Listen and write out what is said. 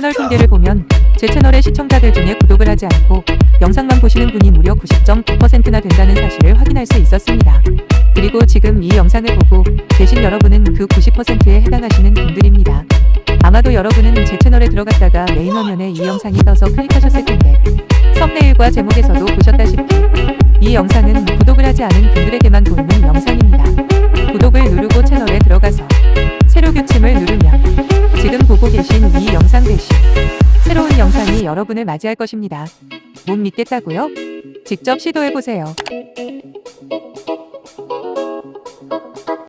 채널 통계를 보면 제 채널의 시청자들 중에 구독을 하지 않고 영상만 보시는 분이 무려 90.9%나 된다는 사실을 확인할 수 있었습니다. 그리고 지금 이 영상을 보고 계신 여러분은 그 90%에 해당하시는 분들입니다. 아마도 여러분은 제 채널에 들어갔다가 메인 화면에 이 영상이 떠서 클릭하셨을 텐데 썸네일과 제목에서도 보셨다시피 이 영상은 구독을 하지 않은 분들에게만 보이는 영상입니다. 구독을 누르고 채널에 들어가서 세로 규침을 누르면 보고 계신 이 영상 대신 새로운 영상이 여러분을 맞이할 것입니다. 못 믿겠다고요? 직접 시도해보세요.